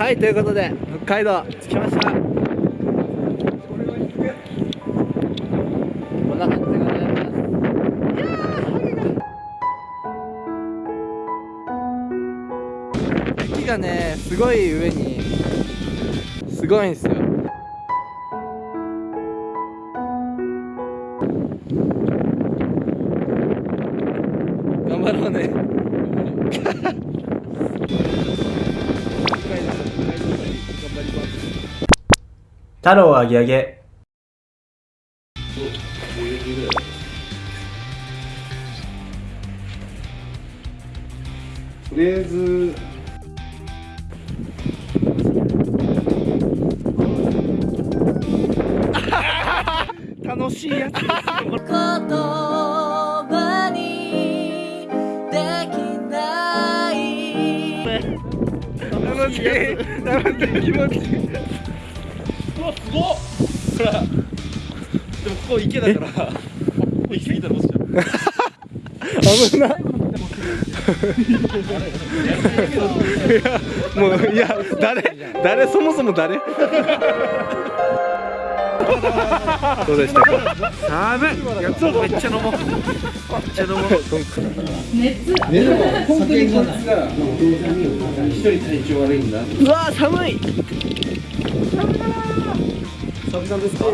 はいということで北海道着きました。こんな感じでございます。いやー雪がねすごい上にすごいんですよ。頑張ろうね。太郎あげあげとりあえず。楽しいやつですよ。言葉にできないい気持ちいいうわすごっ。ほらでもここ池だからここ行き過ぎたら落ちちゃう危ないやもういや誰誰そもそも誰どうでした？か寒い。やめっちゃ飲もう。めっちゃ飲もう。ねでも本当にこいつが一人体調悪いんだうわ寒い寒い寒ですか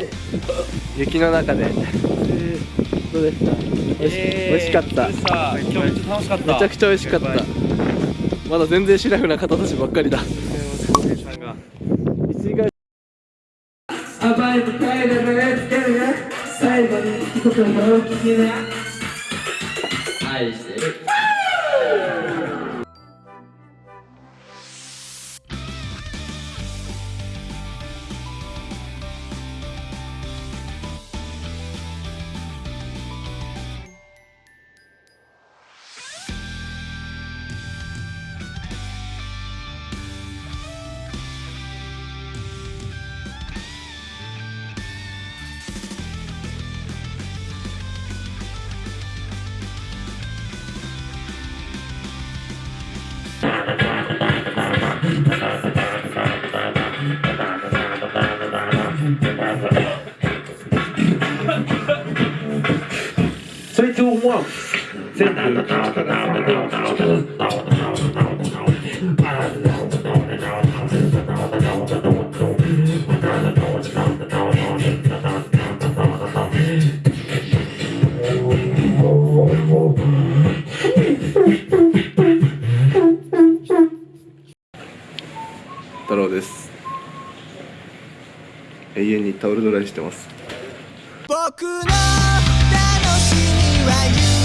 雪の中で、えーどうでした、美味し美味しかった今日めっちゃ楽しかっためちゃくちゃ美味しかったまだ全然シラフな方たちばっかりだ甘いみたいな目つけるね。最後に一言よ聞きな愛してる。太郎です。永遠にタオルドライしてます。僕の楽しみは